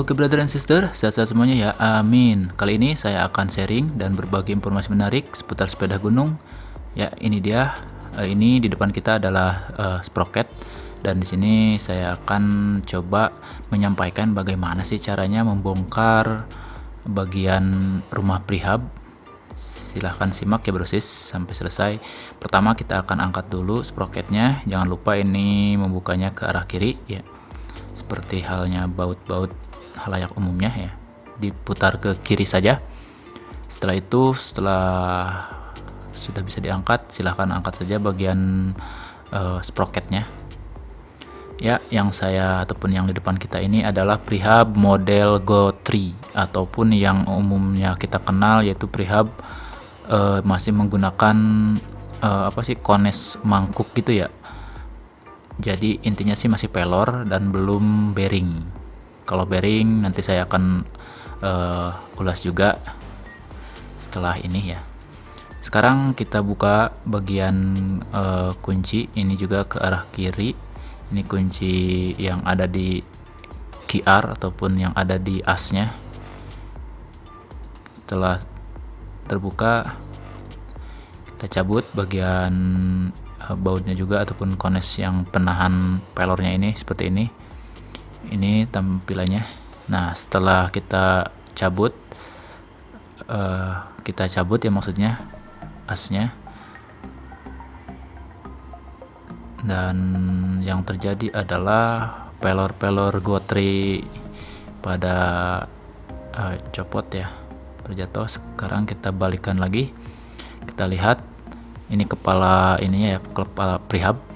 Oke brother and sister, sehat-sehat semuanya ya, amin. Kali ini saya akan sharing dan berbagi informasi menarik seputar sepeda gunung. Ya ini dia, uh, ini di depan kita adalah uh, sprocket. Dan di sini saya akan coba menyampaikan bagaimana sih caranya membongkar bagian rumah prihab. Silahkan simak ya brosis sampai selesai. Pertama kita akan angkat dulu sprocketnya. Jangan lupa ini membukanya ke arah kiri ya. Seperti halnya baut-baut halayak umumnya ya diputar ke kiri saja. Setelah itu setelah sudah bisa diangkat silahkan angkat saja bagian uh, sprocketnya. Ya yang saya ataupun yang di depan kita ini adalah prihab model Go 3 ataupun yang umumnya kita kenal yaitu prihab uh, masih menggunakan uh, apa sih kones mangkuk gitu ya. Jadi intinya sih masih pelor dan belum bearing kalau bearing nanti saya akan uh, ulas juga setelah ini ya. Sekarang kita buka bagian uh, kunci. Ini juga ke arah kiri. Ini kunci yang ada di QR ataupun yang ada di asnya setelah terbuka kita cabut bagian uh, bautnya juga ataupun kones yang penahan pelornya ini seperti ini ini tampilannya. Nah setelah kita cabut uh, kita cabut ya maksudnya asnya. Dan yang terjadi adalah pelor-pelor gotri pada uh, copot ya terjatuh. Sekarang kita balikan lagi. Kita lihat ini kepala ininya ya kepala prihab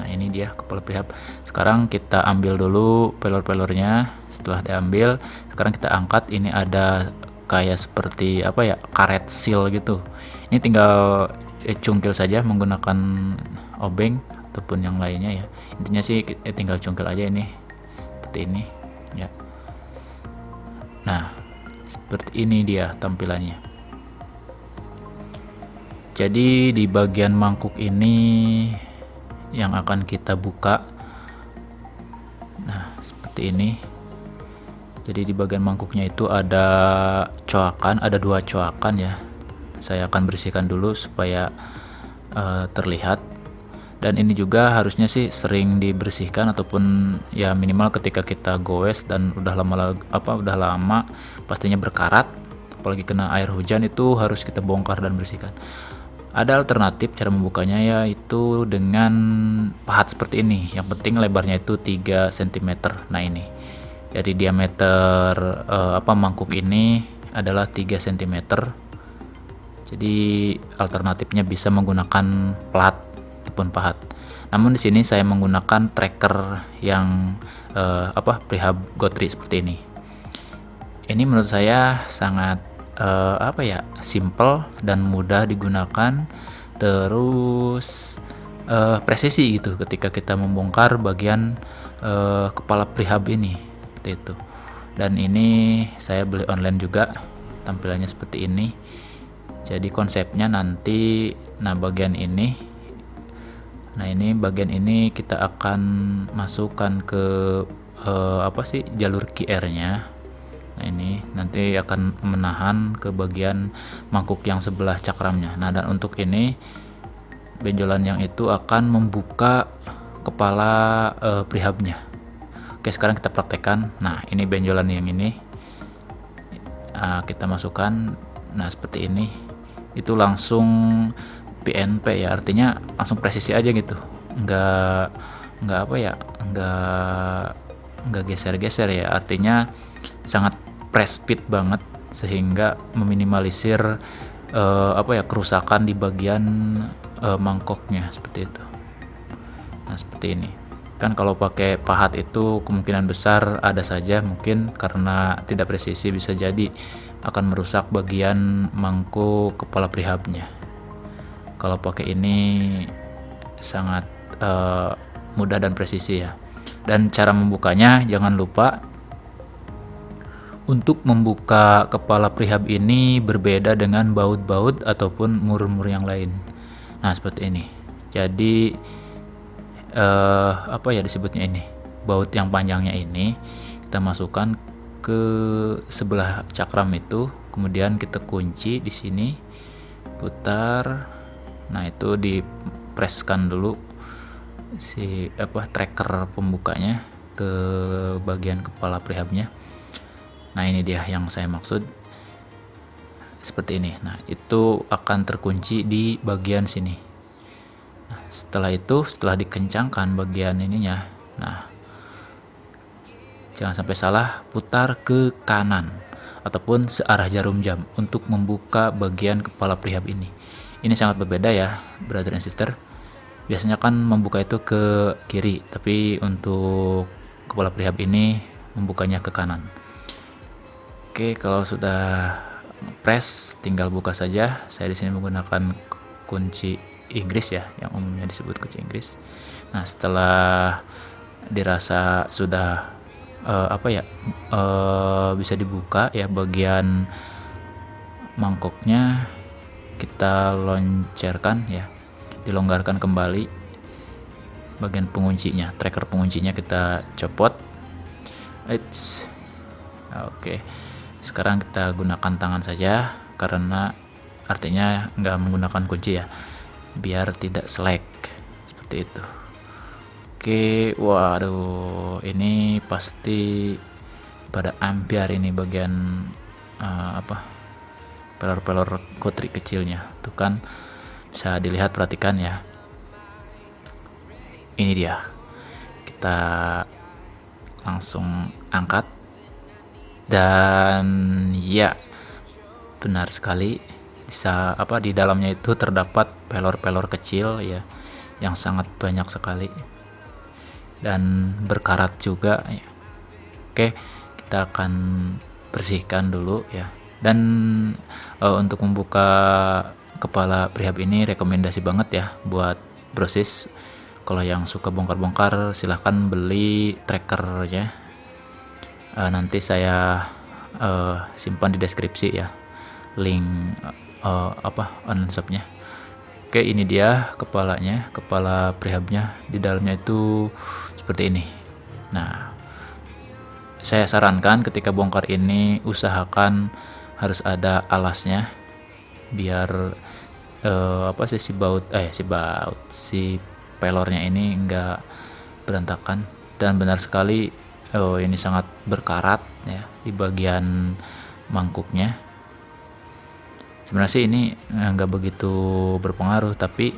nah ini dia kepala prihab sekarang kita ambil dulu pelor-pelornya. Setelah diambil sekarang kita angkat. Ini ada kayak seperti apa ya karet seal gitu. Ini tinggal eh, cungkil saja menggunakan obeng ataupun yang lainnya ya. Intinya sih eh, tinggal cungkil aja ini. Seperti ini ya. Nah seperti ini dia tampilannya. Jadi di bagian mangkuk ini yang akan kita buka. Nah seperti ini. Jadi di bagian mangkuknya itu ada coakan ada dua coakan ya. Saya akan bersihkan dulu supaya uh, terlihat. Dan ini juga harusnya sih sering dibersihkan ataupun ya minimal ketika kita goes dan udah lama apa udah lama pastinya berkarat apalagi kena air hujan itu harus kita bongkar dan bersihkan ada alternatif cara membukanya yaitu dengan pahat seperti ini. Yang penting lebarnya itu 3 cm. Nah, ini. Jadi diameter uh, apa mangkuk ini adalah 3 cm. Jadi alternatifnya bisa menggunakan plat ataupun pahat. Namun di sini saya menggunakan tracker yang uh, apa prihab gotri seperti ini. Ini menurut saya sangat uh, apa ya simple dan mudah digunakan. Terus uh, presisi gitu ketika kita membongkar bagian uh, kepala prihab ini seperti itu. Dan ini saya beli online juga tampilannya seperti ini. Jadi konsepnya nanti nah bagian ini nah ini bagian ini kita akan masukkan ke uh, apa sih jalur QR nya Nah ini nanti akan menahan ke bagian mangkuk yang sebelah cakramnya. Nah dan untuk ini benjolan yang itu akan membuka kepala uh, prihabnya. Oke sekarang kita praktekkan. Nah ini benjolan yang ini uh, kita masukkan. Nah seperti ini itu langsung PNP ya artinya langsung presisi aja gitu. Enggak enggak apa ya enggak enggak geser-geser ya artinya sangat press banget sehingga meminimalisir uh, apa ya kerusakan di bagian uh, mangkoknya seperti itu. Nah, seperti ini. Kan kalau pakai pahat itu kemungkinan besar ada saja mungkin karena tidak presisi bisa jadi akan merusak bagian mangkuk kepala prihabnya. Kalau pakai ini sangat uh, mudah dan presisi ya. Dan cara membukanya jangan lupa untuk membuka kepala prihab ini berbeda dengan baut-baut ataupun mur-mur yang lain. Nah, seperti ini. Jadi uh, apa ya disebutnya ini? Baut yang panjangnya ini kita masukkan ke sebelah cakram itu kemudian kita kunci di sini putar nah itu dipreskan dulu si apa tracker pembukanya ke bagian kepala prehabnya. Nah ini dia yang saya maksud. Seperti ini. Nah itu akan terkunci di bagian sini. Nah, setelah itu setelah dikencangkan bagian ininya nah jangan sampai salah putar ke kanan ataupun searah jarum jam untuk membuka bagian kepala prihab ini. Ini sangat berbeda ya brother and sister biasanya kan membuka itu ke kiri tapi untuk kepala prihab ini membukanya ke kanan. Oke kalau sudah press tinggal buka saja. Saya di sini menggunakan kunci Inggris ya yang umumnya disebut kunci Inggris. Nah setelah dirasa sudah uh, apa ya uh, bisa dibuka ya bagian mangkoknya kita loncerkan ya dilonggarkan kembali. Bagian penguncinya tracker penguncinya kita copot. It's oke. Sekarang kita gunakan tangan saja karena artinya nggak menggunakan kunci ya. Biar tidak selek seperti itu. Oke, waduh, ini pasti pada ampiar ini bagian uh, apa? Pelor-pelor kotri kecilnya. Tuh kan bisa dilihat perhatikan ya. Ini dia. Kita langsung angkat dan ya benar sekali bisa apa di dalamnya itu terdapat pelor-pelor kecil ya yang sangat banyak sekali dan berkarat juga ya. oke kita akan bersihkan dulu ya dan uh, untuk membuka kepala prihab ini rekomendasi banget ya buat brosis. Kalau yang suka bongkar-bongkar silahkan beli trackernya. Uh, nanti saya uh, simpan di deskripsi ya link uh, apa online shopnya Oke ini dia kepalanya kepala prihabnya. Di dalamnya itu seperti ini. Nah saya sarankan ketika bongkar ini usahakan harus ada alasnya biar uh, apa sih si baut eh si baut si pelornya ini enggak berantakan. Dan benar sekali oh ini sangat berkarat ya di bagian mangkuknya. Sebenarnya sih ini eh, nggak begitu berpengaruh tapi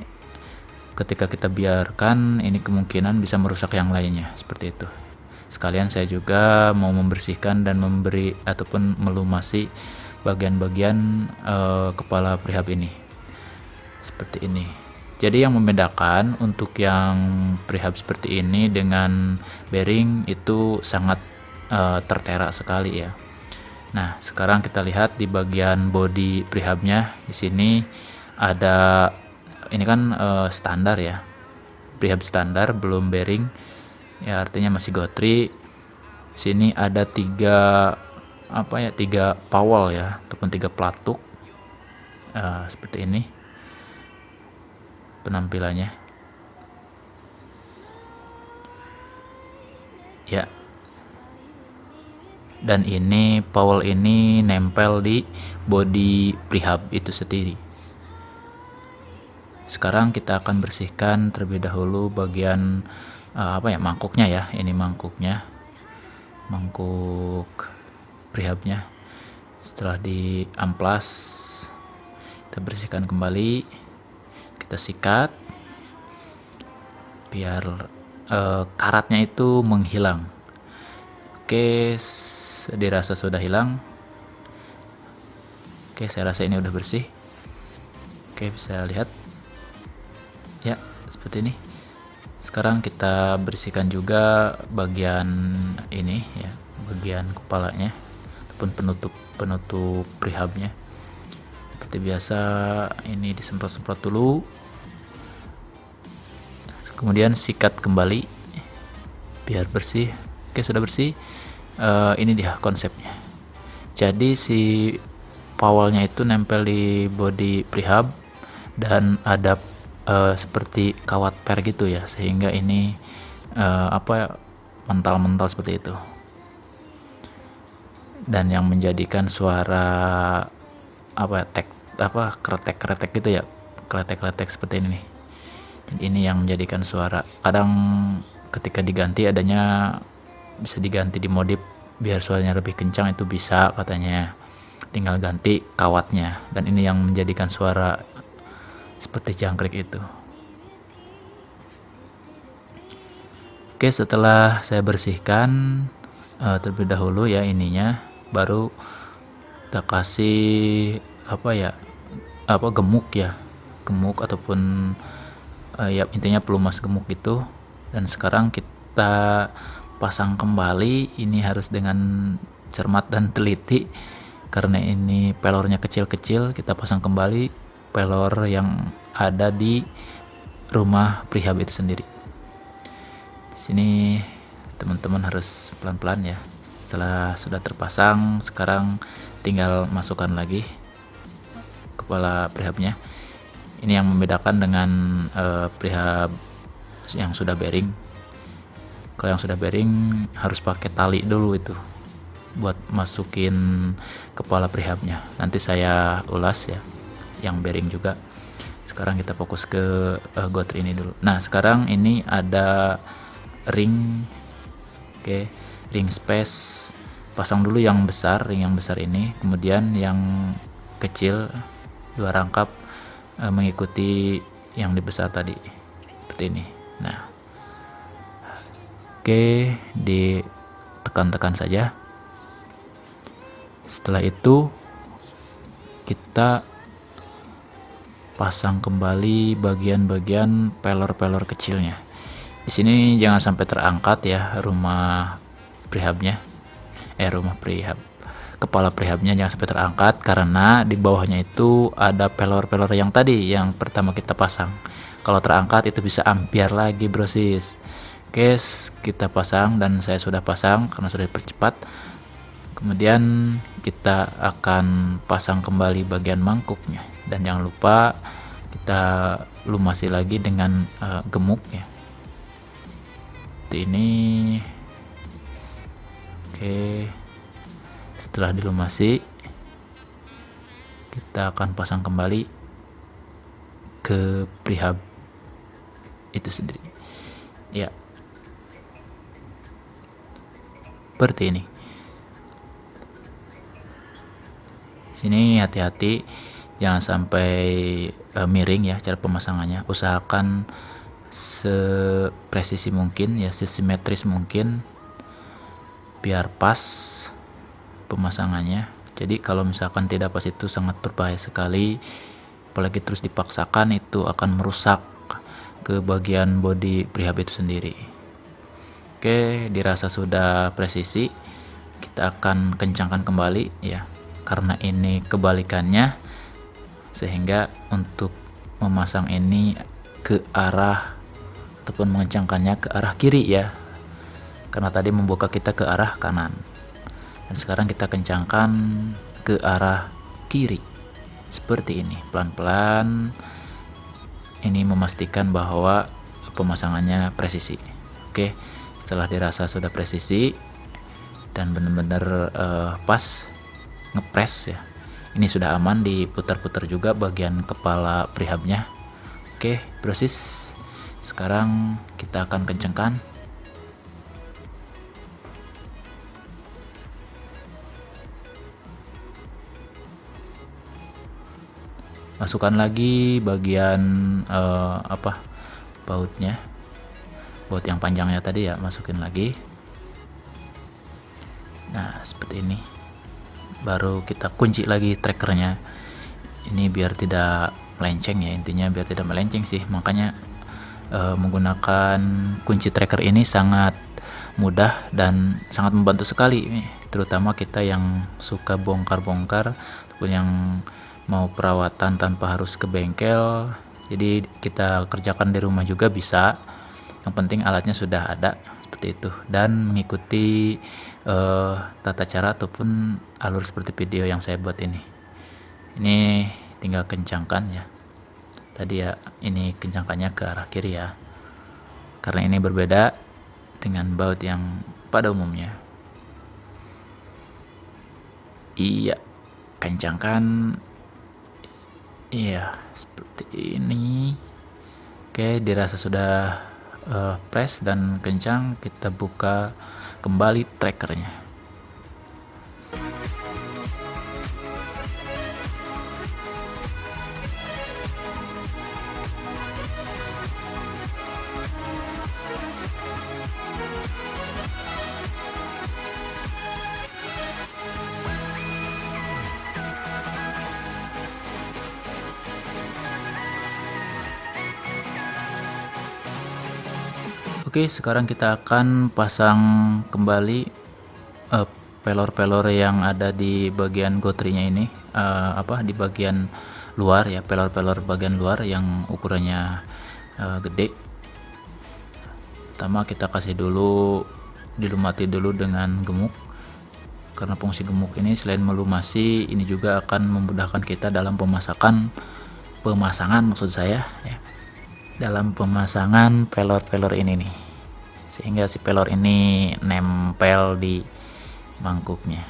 ketika kita biarkan ini kemungkinan bisa merusak yang lainnya seperti itu. Sekalian saya juga mau membersihkan dan memberi ataupun melumasi bagian-bagian uh, kepala prihab ini seperti ini jadi yang membedakan untuk yang prihab seperti ini dengan bearing itu sangat uh, tertera sekali ya Nah, sekarang kita lihat di bagian body prehabnya di sini ada ini kan uh, standar ya. Prehab standar belum bearing. Ya artinya masih gotri. Sini ada tiga apa ya tiga pawal ya ataupun tiga pelatuk uh, seperti ini penampilannya. Ya. Dan ini Powell ini nempel di body prehab itu sendiri. Sekarang kita akan bersihkan terlebih dahulu bagian uh, apa ya mangkuknya ya. Ini mangkuknya. Mangkuk prehabnya setelah di amplas kita bersihkan kembali kita sikat biar uh, karatnya itu menghilang Oke, dirasa sudah hilang. Oke, saya rasa ini udah bersih. Oke, bisa lihat. Ya, seperti ini. Sekarang kita bersihkan juga bagian ini ya, bagian kepalanya ataupun penutup penutup prihabnya. Seperti biasa, ini disemprot-semprot dulu. Kemudian sikat kembali biar bersih. Oke sudah bersih. Uh, ini dia konsepnya. Jadi si pawalnya itu nempel di body prehab dan ada uh, seperti kawat per gitu ya sehingga ini uh, apa mental-mental seperti itu. Dan yang menjadikan suara apa tek apa kretek-kretek gitu ya. Kretek-kretek seperti ini jadi ini yang menjadikan suara. Kadang ketika diganti adanya bisa diganti di modif biar suaranya lebih kencang itu bisa katanya. Tinggal ganti kawatnya. Dan ini yang menjadikan suara seperti jangkrik itu. Oke setelah saya bersihkan uh, terlebih dahulu ya ininya baru kita kasih apa ya apa gemuk ya. Gemuk ataupun uh, ya intinya pelumas gemuk itu. Dan sekarang kita pasang kembali ini harus dengan cermat dan teliti. Karena ini pelornya kecil-kecil kita pasang kembali pelor yang ada di rumah prihab itu sendiri. Di sini teman-teman harus pelan-pelan ya. Setelah sudah terpasang sekarang tinggal masukkan lagi kepala prehabnya ini yang membedakan dengan uh, prehab yang sudah bearing. Kalau yang sudah bearing harus pakai tali dulu itu buat masukin kepala prehabnya nanti saya ulas ya yang bearing juga. Sekarang kita fokus ke uh, gotri ini dulu. Nah sekarang ini ada ring oke okay. ring space. Pasang dulu yang besar ring yang besar ini. Kemudian yang kecil dua rangkap uh, mengikuti yang dibesar tadi seperti ini. Nah oke ditekan-tekan saja. Setelah itu kita pasang kembali bagian-bagian pelor-pelor kecilnya. Di sini jangan sampai terangkat ya rumah prihabnya. Eh rumah prihab kepala prihabnya jangan sampai terangkat karena di bawahnya itu ada pelor-pelor yang tadi yang pertama kita pasang. Kalau terangkat itu bisa ampiar lagi brosis oke kita pasang dan saya sudah pasang karena sudah dipercepat. Kemudian kita akan pasang kembali bagian mangkuknya. Dan jangan lupa kita lumasi lagi dengan uh, gemuk ya. Ini. Oke setelah dilumasi kita akan pasang kembali ke prihab itu sendiri. Ya. Seperti ini. Sini hati-hati jangan sampai uh, miring ya cara pemasangannya. Usahakan sepresisi mungkin ya sesimetris mungkin biar pas pemasangannya. Jadi kalau misalkan tidak pas itu sangat berbahaya sekali. Apalagi terus dipaksakan itu akan merusak ke bagian body prehab itu sendiri. Oke dirasa sudah presisi kita akan kencangkan kembali ya. Karena ini kebalikannya sehingga untuk memasang ini ke arah ataupun mengencangkannya ke arah kiri ya. Karena tadi membuka kita ke arah kanan dan sekarang kita kencangkan ke arah kiri. Seperti ini pelan-pelan. Ini memastikan bahwa pemasangannya presisi. Oke setelah dirasa sudah presisi dan benar-benar uh, pas ngepres ya. Ini sudah aman diputar-putar juga bagian kepala prihabnya. Oke proses sekarang kita akan kencangkan masukkan lagi bagian uh, apa bautnya. Baut yang panjangnya tadi ya masukin lagi. Nah seperti ini. Baru kita kunci lagi trackernya. Ini biar tidak melenceng ya intinya biar tidak melenceng sih. Makanya uh, menggunakan kunci tracker ini sangat mudah dan sangat membantu sekali. Terutama kita yang suka bongkar-bongkar ataupun yang mau perawatan tanpa harus ke bengkel jadi kita kerjakan di rumah juga bisa. Yang penting alatnya sudah ada seperti itu. Dan mengikuti uh, tata cara ataupun alur seperti video yang saya buat ini. Ini tinggal kencangkan ya. Tadi ya ini kencangkannya ke arah kiri ya. Karena ini berbeda dengan baut yang pada umumnya. Iya kencangkan iya seperti ini. Oke dirasa sudah uh, press dan kencang kita buka kembali trackernya Oke sekarang kita akan pasang kembali uh, pelor-pelor yang ada di bagian gotrinya ini. Uh, apa di bagian luar ya pelor-pelor bagian luar yang ukurannya uh, gede. Pertama kita kasih dulu dilumati dulu dengan gemuk. Karena fungsi gemuk ini selain melumasi ini juga akan memudahkan kita dalam pemasakan pemasangan maksud saya ya dalam pemasangan pelor-pelor ini nih sehingga si pelor ini nempel di mangkuknya.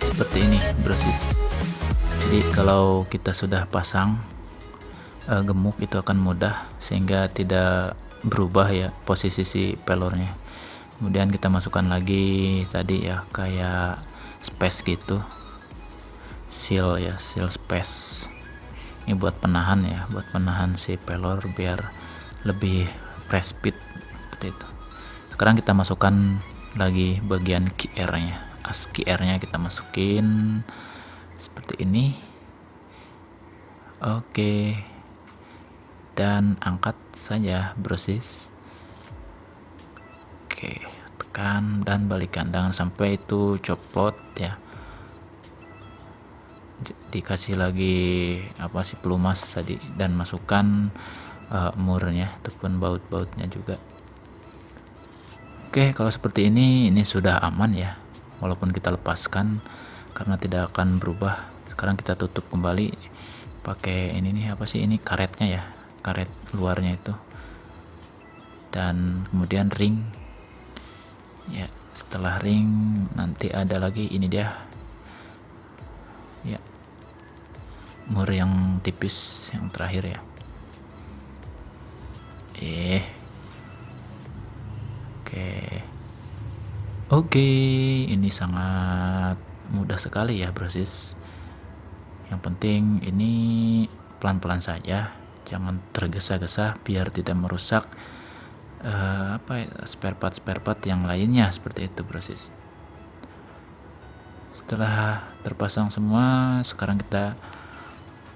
Seperti ini brosis. Jadi kalau kita sudah pasang uh, gemuk itu akan mudah sehingga tidak berubah ya posisi si pelornya. Kemudian kita masukkan lagi tadi ya kayak space gitu. Seal ya seal space. Ini buat penahan ya buat penahan si pelor biar lebih press speed seperti itu. Sekarang kita masukkan lagi bagian QR nya as QR nya kita masukin seperti ini. Oke dan angkat saja brosis. Oke tekan dan balikan. Jangan sampai itu copot ya. Dikasih lagi apa sih pelumas tadi dan masukkan uh, murnya ataupun baut-bautnya juga. Oke kalau seperti ini ini sudah aman ya. Walaupun kita lepaskan karena tidak akan berubah. Sekarang kita tutup kembali pakai ini nih apa sih ini karetnya ya karet luarnya itu. Dan kemudian ring. Ya setelah ring nanti ada lagi ini dia. Ya. Mur yang tipis yang terakhir ya. Eh. Oke. Oke ini sangat mudah sekali ya brosis. Yang penting ini pelan-pelan saja jangan tergesa-gesa biar tidak merusak uh, apa ya, spare part spare part yang lainnya seperti itu proses setelah terpasang semua sekarang kita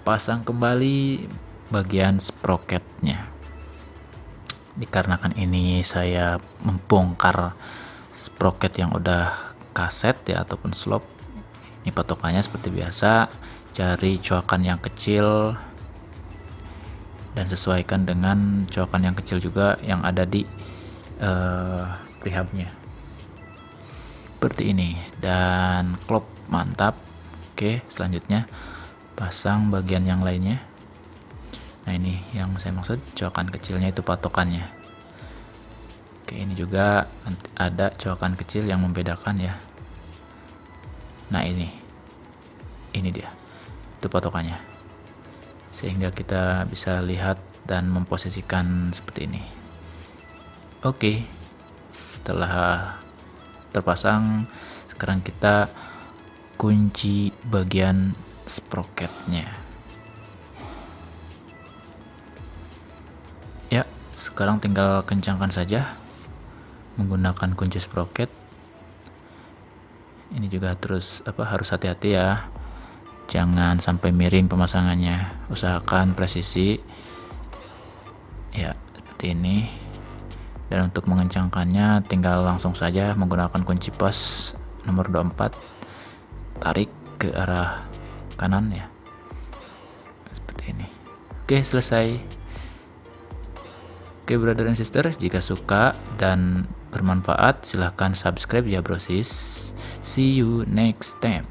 pasang kembali bagian sprocketnya. Dikarenakan ini saya membongkar sprocket yang udah kaset ya ataupun slop. Ini patokannya seperti biasa. Cari coakan yang kecil dan sesuaikan dengan coakan yang kecil juga yang ada di uh, prehabnya seperti ini. Dan klop mantap. Oke selanjutnya pasang bagian yang lainnya. Nah ini yang saya maksud coakan kecilnya itu patokannya. Oke ini juga ada coakan kecil yang membedakan ya. Nah ini. Ini dia. Itu patokannya sehingga kita bisa lihat dan memposisikan seperti ini. Oke setelah terpasang sekarang kita kunci bagian sprocketnya. Ya sekarang tinggal kencangkan saja menggunakan kunci sprocket. Ini juga terus apa harus hati-hati ya jangan sampai miring pemasangannya. Usahakan presisi. Ya seperti ini. Dan untuk mengencangkannya tinggal langsung saja menggunakan kunci pos nomor 24 tarik ke arah kanan ya. Seperti ini. Oke selesai. Oke brother and sister, jika suka dan bermanfaat silahkan subscribe ya brosis. See you next time.